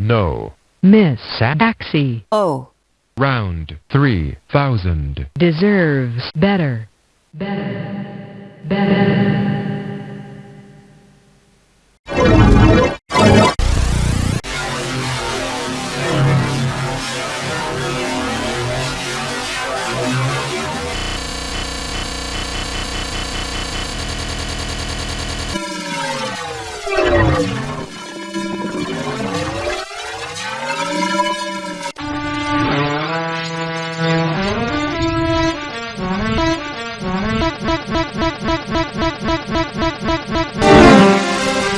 No. Miss Saxy O. Oh. Round 3000. deserves better. Better. Better. Miss Saxy, Miss Saxy, Miss Saxy, Miss Saxy,